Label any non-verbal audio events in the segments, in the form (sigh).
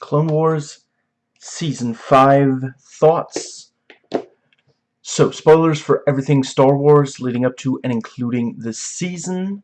Clone Wars Season 5 thoughts. So, spoilers for everything Star Wars leading up to and including the season.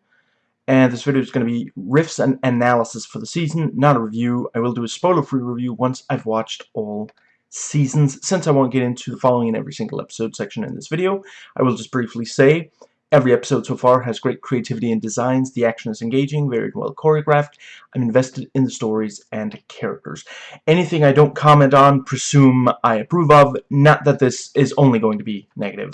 And this video is going to be riffs and analysis for the season, not a review. I will do a spoiler-free review once I've watched all seasons. Since I won't get into the following in every single episode section in this video, I will just briefly say Every episode so far has great creativity and designs, the action is engaging, very well choreographed, I'm invested in the stories and characters. Anything I don't comment on, presume I approve of, not that this is only going to be negative.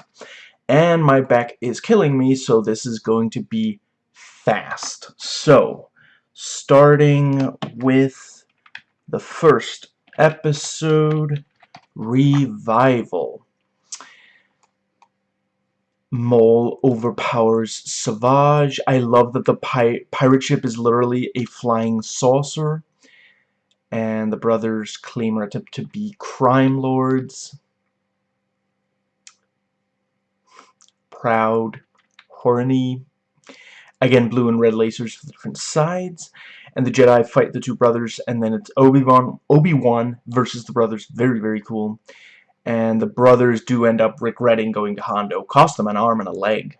And my back is killing me, so this is going to be fast. So, starting with the first episode, Revival. Maul overpowers Savage. I love that the pi pirate ship is literally a flying saucer. And the brothers claim attempt to be crime lords. Proud. Horny. Again, blue and red lasers for the different sides. And the Jedi fight the two brothers. And then it's Obi-Wan Obi-Wan versus the brothers. Very, very cool and the brothers do end up regretting going to Hondo. Cost them an arm and a leg.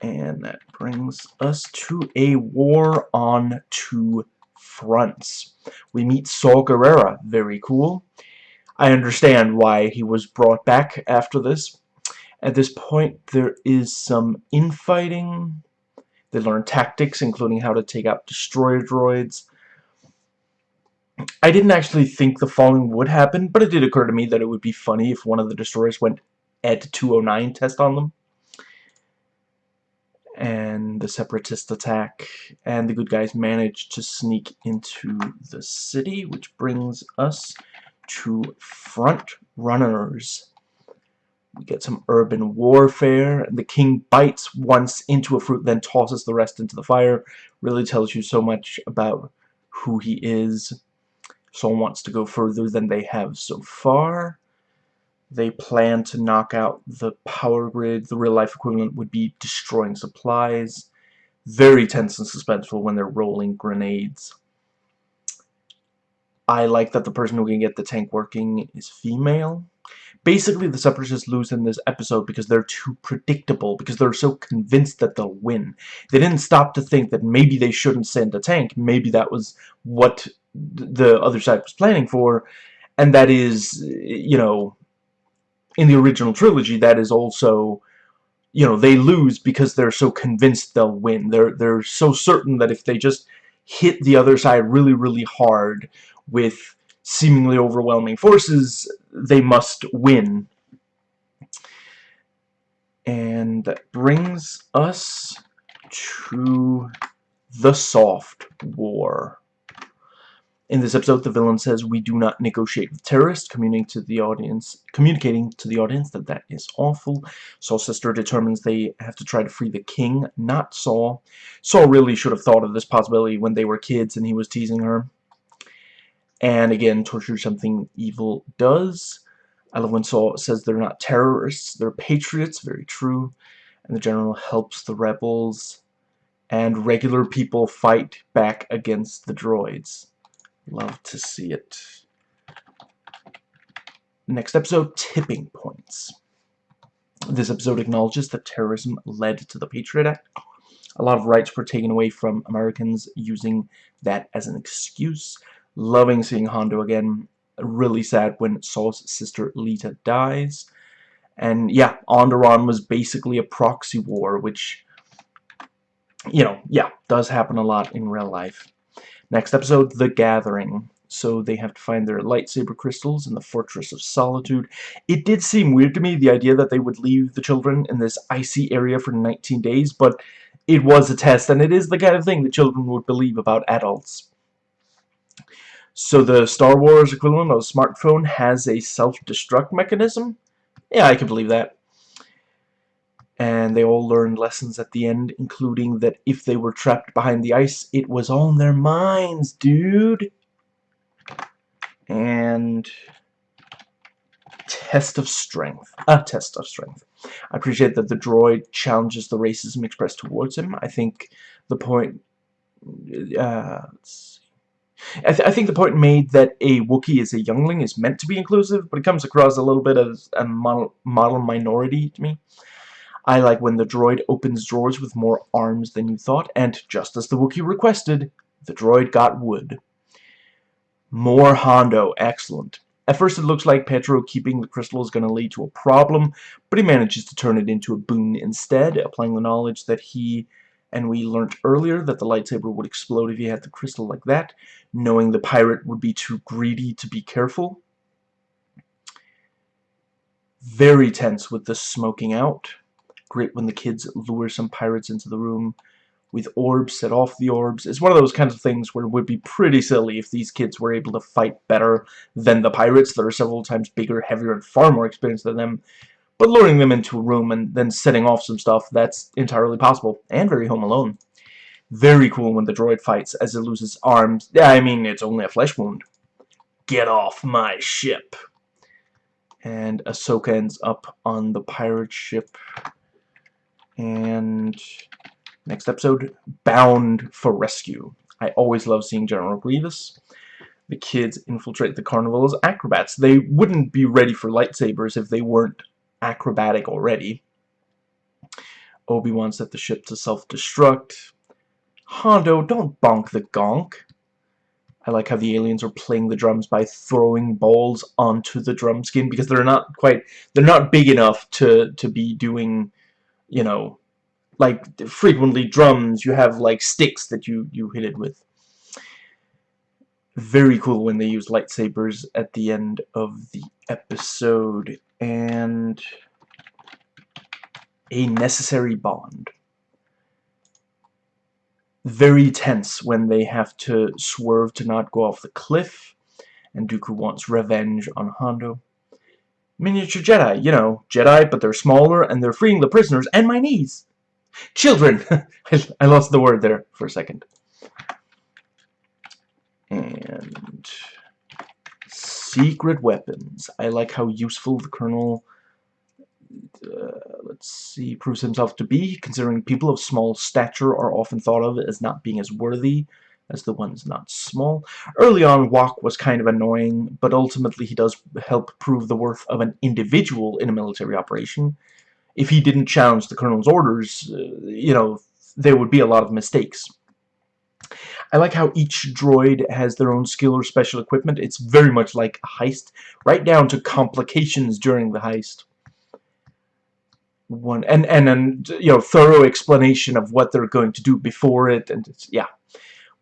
And that brings us to a war on two fronts. We meet Saw Gerrera. Very cool. I understand why he was brought back after this. At this point, there is some infighting. They learn tactics, including how to take out destroyer droids. I didn't actually think the following would happen, but it did occur to me that it would be funny if one of the destroyers went Ed 209 test on them. And the separatist attack, and the good guys managed to sneak into the city, which brings us to front runners. We get some urban warfare. The king bites once into a fruit, then tosses the rest into the fire. Really tells you so much about who he is. Someone wants to go further than they have so far. They plan to knock out the power grid. The real-life equivalent would be destroying supplies. Very tense and suspenseful when they're rolling grenades. I like that the person who can get the tank working is female. Basically, the Separatists lose in this episode because they're too predictable, because they're so convinced that they'll win. They didn't stop to think that maybe they shouldn't send a tank. Maybe that was what the other side was planning for, and that is, you know, in the original trilogy, that is also, you know, they lose because they're so convinced they'll win. They're they're so certain that if they just hit the other side really, really hard with seemingly overwhelming forces, they must win. And that brings us to the soft war. In this episode, the villain says we do not negotiate with terrorists, communicating to the audience, communicating to the audience that that is awful. Saw's sister determines they have to try to free the king, not Saw. Saw really should have thought of this possibility when they were kids and he was teasing her. And again, torture something evil does. I love when Saw says they're not terrorists, they're patriots, very true. And the general helps the rebels. And regular people fight back against the droids. Love to see it. Next episode, Tipping Points. This episode acknowledges that terrorism led to the Patriot Act. A lot of rights were taken away from Americans using that as an excuse. Loving seeing Hondo again. Really sad when Saw's sister Lita dies. And yeah, Onderon was basically a proxy war, which, you know, yeah, does happen a lot in real life. Next episode, The Gathering. So they have to find their lightsaber crystals in the Fortress of Solitude. It did seem weird to me, the idea that they would leave the children in this icy area for 19 days, but it was a test, and it is the kind of thing that children would believe about adults. So the Star Wars equivalent of a smartphone has a self-destruct mechanism? Yeah, I can believe that and they all learned lessons at the end, including that if they were trapped behind the ice, it was on their minds, dude. And test of strength. A test of strength. I appreciate that the droid challenges the racism expressed towards him. I think the point... Uh, I, th I, think the point made that a Wookiee is a youngling is meant to be inclusive, but it comes across a little bit as a model, model minority to me. I like when the droid opens drawers with more arms than you thought, and just as the Wookiee requested, the droid got wood. More Hondo, excellent. At first it looks like Petro keeping the crystal is going to lead to a problem, but he manages to turn it into a boon instead, applying the knowledge that he and we learnt earlier that the lightsaber would explode if you had the crystal like that, knowing the pirate would be too greedy to be careful. Very tense with the smoking out. Great when the kids lure some pirates into the room with orbs, set off the orbs. It's one of those kinds of things where it would be pretty silly if these kids were able to fight better than the pirates that are several times bigger, heavier, and far more experienced than them. But luring them into a room and then setting off some stuff, that's entirely possible. And very Home Alone. Very cool when the droid fights as it loses arms. Yeah, I mean, it's only a flesh wound. Get off my ship. And Ahsoka ends up on the pirate ship. And next episode, Bound for Rescue. I always love seeing General Grievous. The kids infiltrate the carnival as acrobats. They wouldn't be ready for lightsabers if they weren't acrobatic already. Obi-Wan set the ship to self-destruct. Hondo, don't bonk the gonk. I like how the aliens are playing the drums by throwing balls onto the drum skin because they're not quite they're not big enough to to be doing you know like frequently drums you have like sticks that you you hit it with very cool when they use lightsabers at the end of the episode and a necessary bond. Very tense when they have to swerve to not go off the cliff, and Dooku wants revenge on Hondo. Miniature Jedi, you know, Jedi, but they're smaller, and they're freeing the prisoners, and my niece! Children! (laughs) I lost the word there for a second. And secret weapons. I like how useful the Colonel, uh, let's see, proves himself to be, considering people of small stature are often thought of as not being as worthy as the ones not small. Early on, Wok was kind of annoying, but ultimately he does help prove the worth of an individual in a military operation. If he didn't challenge the Colonel's orders, uh, you know, there would be a lot of mistakes. I like how each droid has their own skill or special equipment. It's very much like a heist, right down to complications during the heist. One and and and you know thorough explanation of what they're going to do before it, and yeah.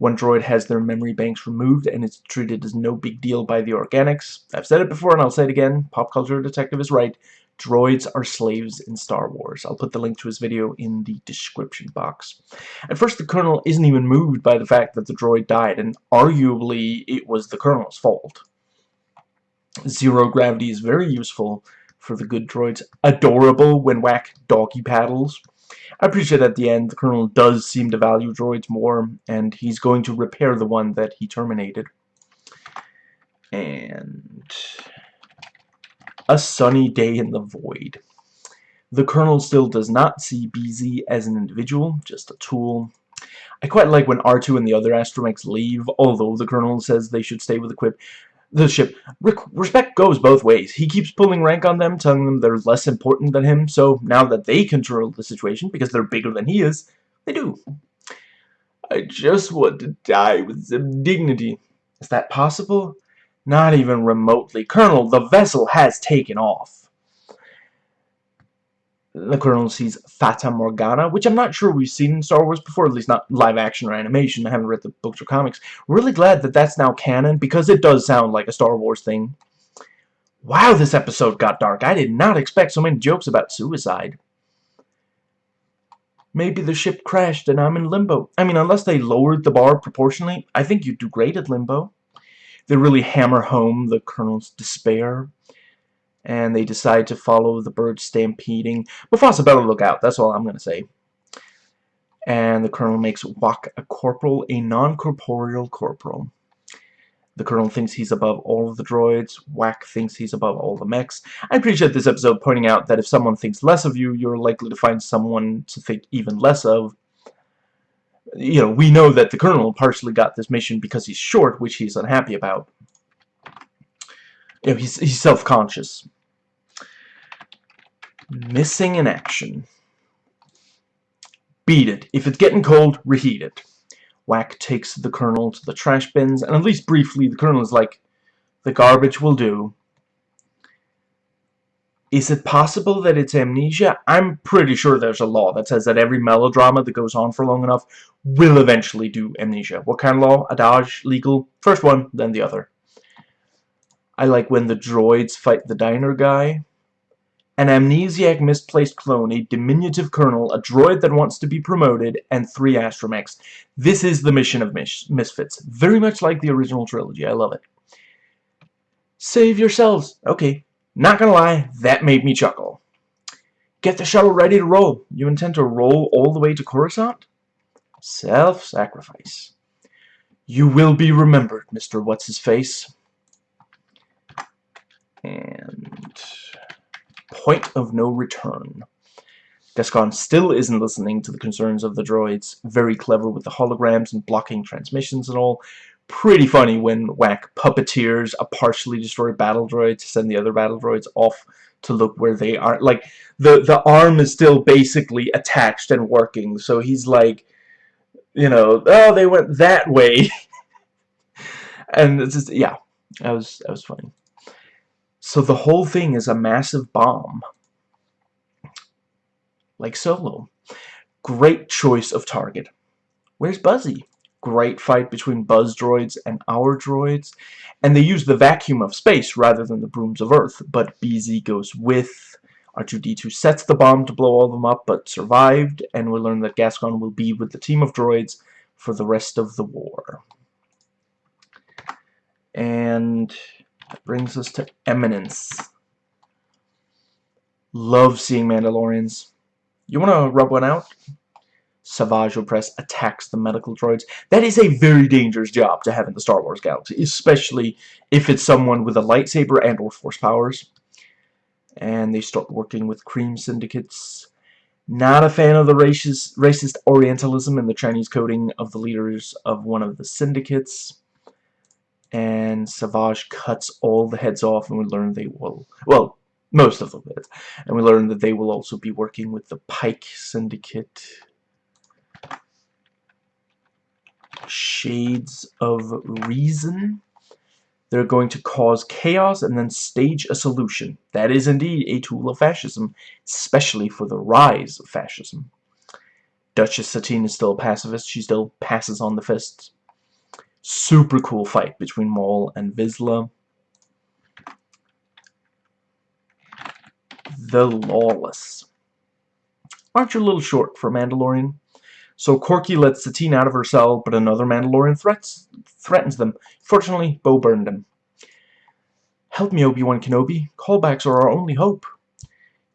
One droid has their memory banks removed and it's treated as no big deal by the organics. I've said it before and I'll say it again. Pop Culture Detective is right. Droids are slaves in Star Wars. I'll put the link to his video in the description box. At first, the Colonel isn't even moved by the fact that the droid died, and arguably it was the Colonel's fault. Zero gravity is very useful for the good droids. Adorable when whack doggy paddles. I appreciate at the end the Colonel does seem to value droids more, and he's going to repair the one that he terminated. And a sunny day in the void. The Colonel still does not see BZ as an individual, just a tool. I quite like when R2 and the other astromechs leave, although the Colonel says they should stay with the Quip. The ship. Respect goes both ways. He keeps pulling rank on them, telling them they're less important than him, so now that they control the situation, because they're bigger than he is, they do. I just want to die with some dignity. Is that possible? Not even remotely. Colonel, the vessel has taken off. The Colonel sees Fata Morgana, which I'm not sure we've seen in Star Wars before, at least not live action or animation. I haven't read the books or comics. Really glad that that's now canon, because it does sound like a Star Wars thing. Wow, this episode got dark. I did not expect so many jokes about suicide. Maybe the ship crashed and I'm in limbo. I mean, unless they lowered the bar proportionally, I think you'd do great at limbo they really hammer home the Colonel's despair. And they decide to follow the birds stampeding. Mufasa better look out, that's all I'm going to say. And the Colonel makes Wok a corporal, a non-corporeal corporal. The Colonel thinks he's above all of the droids. Whack thinks he's above all the mechs. I appreciate this episode pointing out that if someone thinks less of you, you're likely to find someone to think even less of you know, we know that the Colonel partially got this mission because he's short, which he's unhappy about. You know, he's, he's self-conscious. Missing in action. Beat it. If it's getting cold, reheat it. Whack takes the Colonel to the trash bins, and at least briefly, the Colonel is like, the garbage will do. Is it possible that it's amnesia? I'm pretty sure there's a law that says that every melodrama that goes on for long enough will eventually do amnesia. What kind of law? Adage? Legal? First one, then the other. I like when the droids fight the diner guy. An amnesiac misplaced clone, a diminutive colonel, a droid that wants to be promoted, and three astromechs. This is the mission of mis Misfits. Very much like the original trilogy. I love it. Save yourselves. Okay, not gonna lie, that made me chuckle. Get the shuttle ready to roll. You intend to roll all the way to Coruscant? Self-sacrifice. You will be remembered, Mr. What's-His-Face. And... Point of no return. Gascon still isn't listening to the concerns of the droids. Very clever with the holograms and blocking transmissions and all pretty funny when Whack puppeteers a partially destroyed battle droid to send the other battle droids off to look where they are. Like, the, the arm is still basically attached and working, so he's like, you know, oh, they went that way. (laughs) and it's just, yeah, that was, that was funny. So the whole thing is a massive bomb. Like Solo. Great choice of target. Where's Buzzy? great fight between buzz droids and our droids and they use the vacuum of space rather than the brooms of earth but BZ goes with R2-D2 sets the bomb to blow all of them up but survived and we learn that Gascon will be with the team of droids for the rest of the war and that brings us to Eminence love seeing Mandalorians you want to rub one out? Savage Opress attacks the medical droids. That is a very dangerous job to have in the Star Wars galaxy, especially if it's someone with a lightsaber and or force powers. And they start working with cream syndicates. Not a fan of the racist, racist Orientalism and the Chinese coding of the leaders of one of the syndicates. And Savage cuts all the heads off and we learn they will... Well, most of them did. And we learn that they will also be working with the Pike Syndicate shades of reason. They're going to cause chaos and then stage a solution. That is indeed a tool of fascism, especially for the rise of fascism. Duchess Satine is still a pacifist. She still passes on the fists. Super cool fight between Maul and Vizsla. The Lawless. Aren't you a little short for Mandalorian? So Korkie lets Satine out of her cell, but another Mandalorian threats, threatens them. Fortunately, Bo burned him. Help me, Obi-Wan Kenobi. Callbacks are our only hope.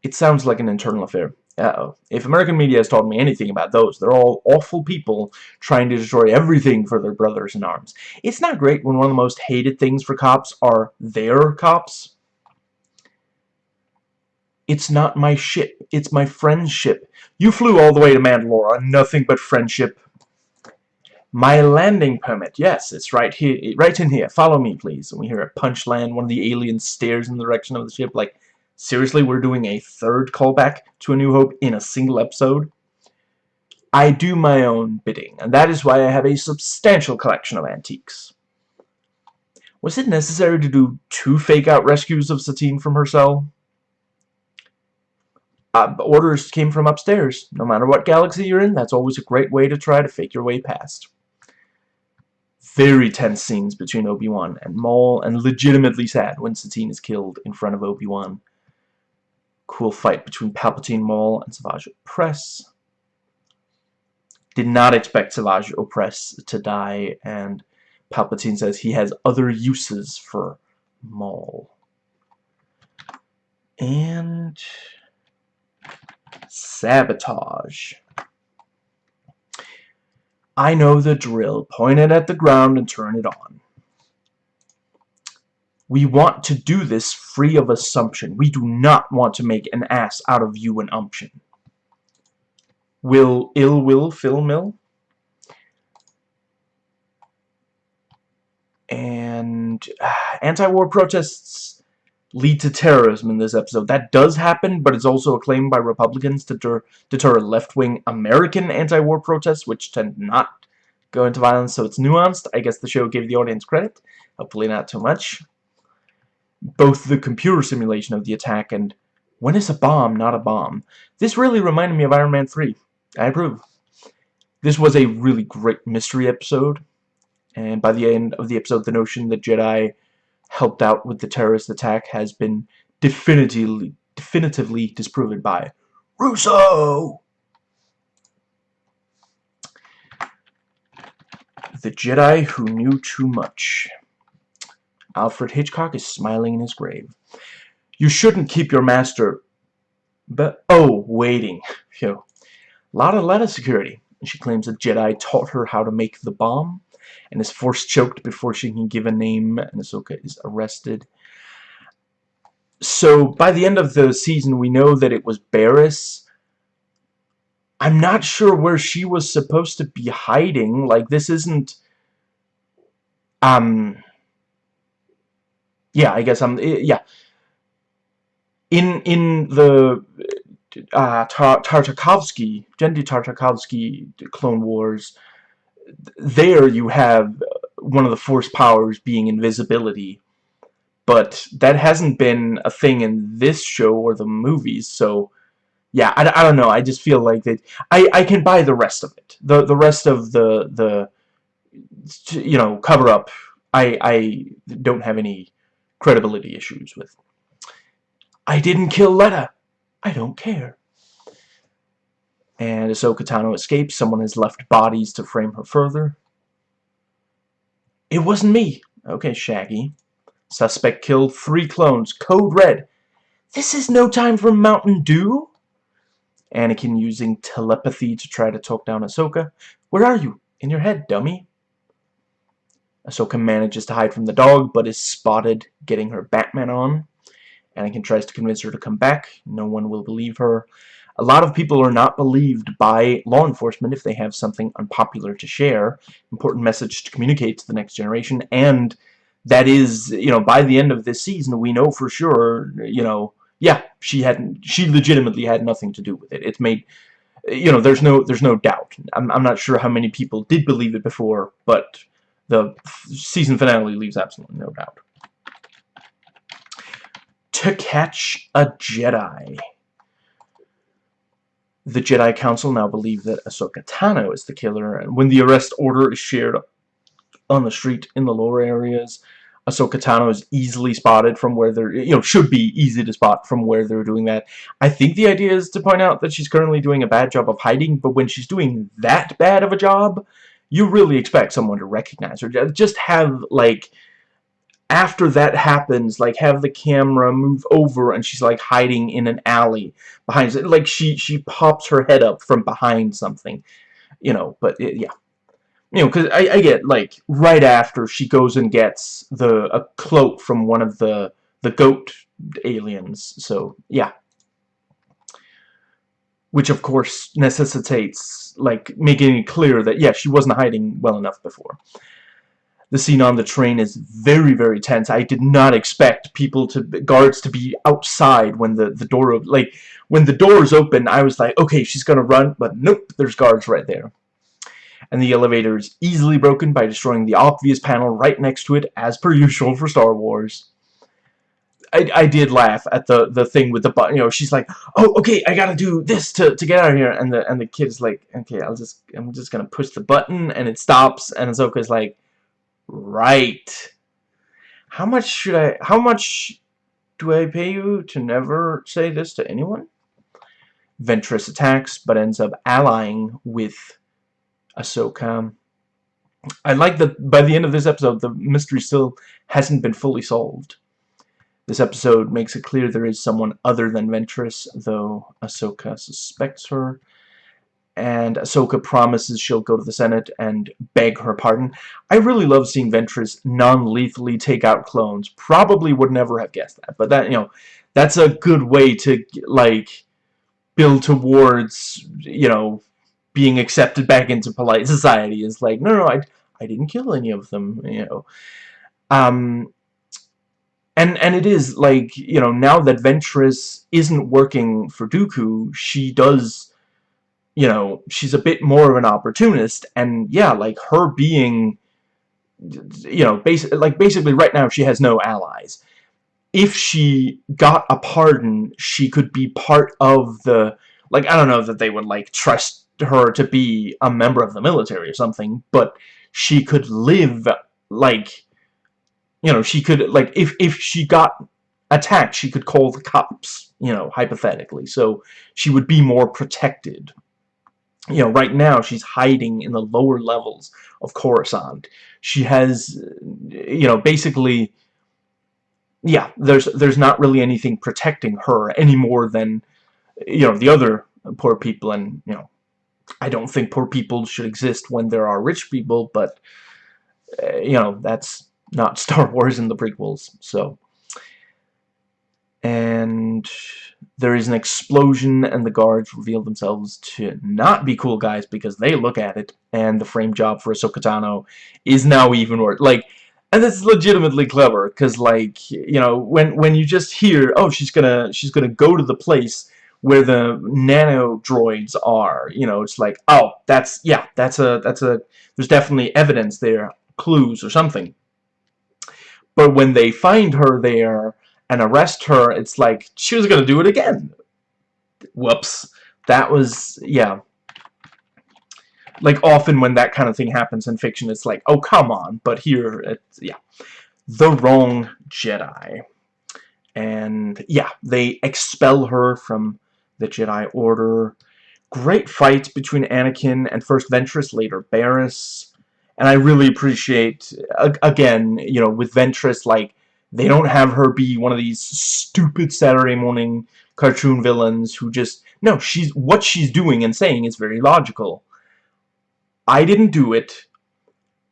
It sounds like an internal affair. Uh-oh. If American media has taught me anything about those, they're all awful people trying to destroy everything for their brothers in arms. It's not great when one of the most hated things for cops are their cops. It's not my ship. It's my friend's ship. You flew all the way to Mandalore on nothing but friendship. My landing permit. Yes, it's right here. Right in here. Follow me, please. And we hear a punch land. One of the aliens stares in the direction of the ship like, seriously, we're doing a third callback to A New Hope in a single episode? I do my own bidding, and that is why I have a substantial collection of antiques. Was it necessary to do two fake-out rescues of Satine from her cell? uh, orders came from upstairs. No matter what galaxy you're in, that's always a great way to try to fake your way past. Very tense scenes between Obi-Wan and Maul, and legitimately sad when Satine is killed in front of Obi-Wan. Cool fight between Palpatine, Maul, and Savage Opress. Did not expect Savage Opress to die, and Palpatine says he has other uses for Maul. And Sabotage. I know the drill. Point it at the ground and turn it on. We want to do this free of assumption. We do not want to make an ass out of you and umption. Will ill will fill mill? And uh, (sighs) anti-war protests lead to terrorism in this episode. That does happen, but it's also a claim by Republicans to deter, deter left-wing American anti-war protests, which tend not go into violence, so it's nuanced. I guess the show gave the audience credit. Hopefully not too much. Both the computer simulation of the attack and when is a bomb not a bomb? This really reminded me of Iron Man 3. I approve. This was a really great mystery episode. And by the end of the episode, the notion that Jedi helped out with the terrorist attack has been definitively, definitively disproven by Russo! The Jedi Who Knew Too Much. Alfred Hitchcock is smiling in his grave. You shouldn't keep your master... But, oh, waiting. (laughs) A lot of letter security. She claims that Jedi taught her how to make the bomb and is force choked before she can give a name, and Ahsoka is arrested. So, by the end of the season, we know that it was Barriss. I'm not sure where she was supposed to be hiding. Like, this isn't... Um... Yeah, I guess I'm... Yeah. In, in the uh, Tar Tartakovsky, Genndy Tartakovsky Clone Wars, there you have one of the force powers being invisibility. But that hasn't been a thing in this show or the movies so yeah I, I don't know. I just feel like that I, I can buy the rest of it. The the rest of the the you know cover up I, I don't have any credibility issues with I didn't kill Letta I don't care and Ahsoka Tano escapes. Someone has left bodies to frame her further. It wasn't me. Okay, Shaggy. Suspect killed three clones. Code red. This is no time for Mountain Dew? Anakin using telepathy to try to talk down Ahsoka. Where are you? In your head, dummy. Ahsoka manages to hide from the dog, but is spotted getting her Batman on. Anakin tries to convince her to come back. No one will believe her. A lot of people are not believed by law enforcement if they have something unpopular to share, important message to communicate to the next generation, and that is, you know, by the end of this season, we know for sure, you know, yeah, she hadn't, she legitimately had nothing to do with it. It's made, you know, there's no, there's no doubt. I'm, I'm not sure how many people did believe it before, but the season finale leaves absolutely no doubt. To catch a Jedi. The Jedi Council now believe that Ahsoka Tano is the killer, and when the arrest order is shared on the street in the lower areas, Ahsoka Tano is easily spotted from where they're, you know, should be easy to spot from where they're doing that. I think the idea is to point out that she's currently doing a bad job of hiding, but when she's doing that bad of a job, you really expect someone to recognize her. Just have, like, after that happens, like have the camera move over and she's like hiding in an alley behind. Like she she pops her head up from behind something, you know. But it, yeah, you know, because I, I get like right after she goes and gets the a cloak from one of the the goat aliens. So yeah, which of course necessitates like making it clear that yeah she wasn't hiding well enough before the scene on the train is very, very tense. I did not expect people to, guards to be outside when the, the door, like, when the doors open, I was like, okay, she's gonna run, but nope, there's guards right there. And the elevator is easily broken by destroying the obvious panel right next to it, as per usual for Star Wars. I, I did laugh at the the thing with the button. You know, she's like, "Oh, okay, I gotta do this to to get out of here," and the and the kid's like, "Okay, I'll just I'm just gonna push the button," and it stops, and Ahsoka's like, Right. How much should I... How much do I pay you to never say this to anyone? Ventress attacks, but ends up allying with Ahsoka. I like that by the end of this episode, the mystery still hasn't been fully solved. This episode makes it clear there is someone other than Ventress, though Ahsoka suspects her and Ahsoka promises she'll go to the Senate and beg her pardon. I really love seeing Ventress non-lethally take out clones. Probably would never have guessed that, but that, you know, that's a good way to, like, build towards, you know, being accepted back into polite society. Is like, no, no, I, I didn't kill any of them, you know. Um, and and it is like you know now that Ventress isn't working for Dooku, she does, you know, she's a bit more of an opportunist, and yeah, like her being, you know, basically like basically right now she has no allies. If she got a pardon, she could be part of the like I don't know that they would like trust her to be a member of the military or something, but she could live like you know, she could, like, if, if she got attacked, she could call the cops, you know, hypothetically. So she would be more protected. You know, right now she's hiding in the lower levels of Coruscant. She has, you know, basically, yeah, there's there's not really anything protecting her any more than, you know, the other poor people. And, you know, I don't think poor people should exist when there are rich people, but, uh, you know, that's not (laughs) Star Wars in the prequels, so. And there is an explosion and the guards reveal themselves to not be cool guys because they look at it and the frame job for Ahsoka Tano is now even worse. Like, and it's legitimately clever because like, you know, when when you just hear, oh, she's gonna she's gonna go to the place where the nano droids are, you know, it's like, oh, that's yeah, that's a that's a there's definitely evidence there, clues or something. But when they find her there and arrest her, it's like, she was going to do it again. Whoops. That was, yeah. Like, often when that kind of thing happens in fiction, it's like, oh, come on. But here, it's, yeah. The wrong Jedi. And, yeah, they expel her from the Jedi Order. Great fight between Anakin and first Ventress, later Barriss and I really appreciate again you know with Ventress like they don't have her be one of these stupid Saturday morning cartoon villains who just no she's what she's doing and saying is very logical. I didn't do it.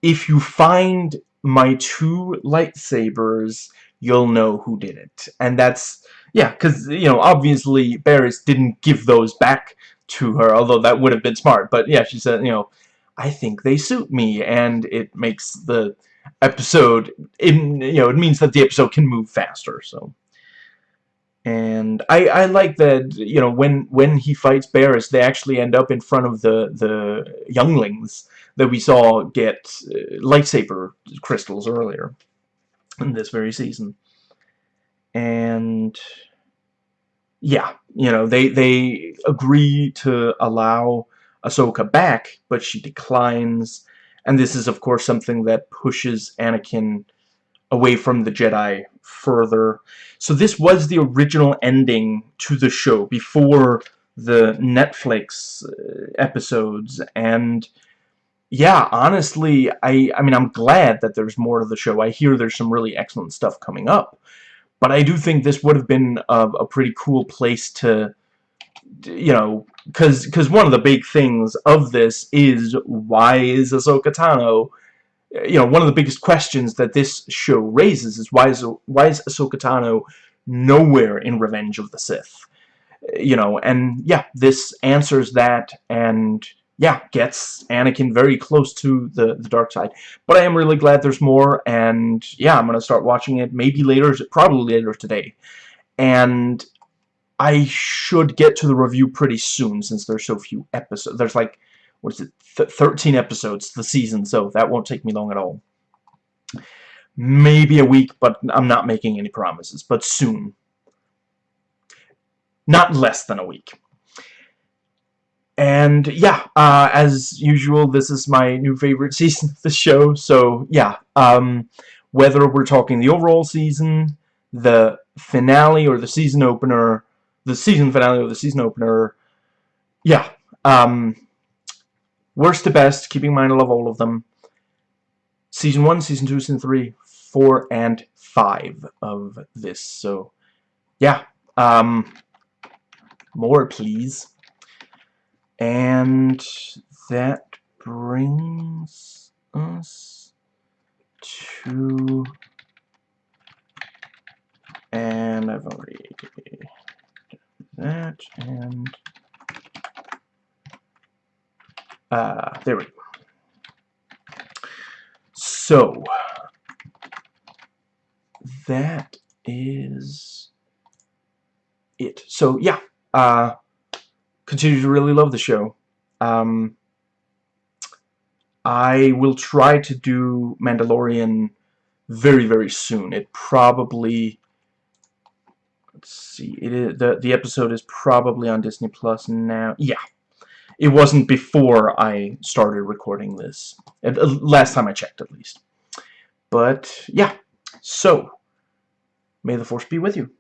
If you find my two lightsabers you'll know who did it. And that's yeah because you know obviously Barriss didn't give those back to her although that would have been smart. But yeah she said you know I think they suit me, and it makes the episode, in you know, it means that the episode can move faster, so. And I, I like that, you know, when, when he fights Barriss, they actually end up in front of the, the younglings that we saw get uh, lightsaber crystals earlier in this very season. And yeah, you know, they they agree to allow Ahsoka back, but she declines. And this is, of course, something that pushes Anakin away from the Jedi further. So this was the original ending to the show before the Netflix uh, episodes. And yeah, honestly, I, I mean, I'm glad that there's more to the show. I hear there's some really excellent stuff coming up. But I do think this would have been a, a pretty cool place to you know, because because one of the big things of this is why is Ahsoka Tano, you know, one of the biggest questions that this show raises is why is why is Ahsoka Tano nowhere in Revenge of the Sith, you know, and yeah, this answers that and yeah, gets Anakin very close to the, the dark side. But I am really glad there's more, and yeah, I'm to start watching it maybe later, probably later today. And I should get to the review pretty soon since there's so few episodes. There's like, what is it, Th 13 episodes the season, so that won't take me long at all. Maybe a week, but I'm not making any promises, but soon. Not less than a week. And yeah, uh, as usual, this is my new favorite (laughs) season of the show, so yeah, um, whether we're talking the overall season, the finale, or the season opener, the season finale or the season opener. Yeah. Um, worst to best, keeping in mind I love all of them. Season 1, Season 2, Season 3, 4, and 5 of this. So, yeah. Um, more, please. And that brings us to... And I've already that and uh, there we go. So that is it. So yeah, uh, continue to really love the show. Um, I will try to do Mandalorian very very soon. It probably let's see. It is the the episode is probably on Disney Plus now. Yeah, it wasn't before I started recording this. Uh, last time I checked, at least. But yeah, so may the force be with you.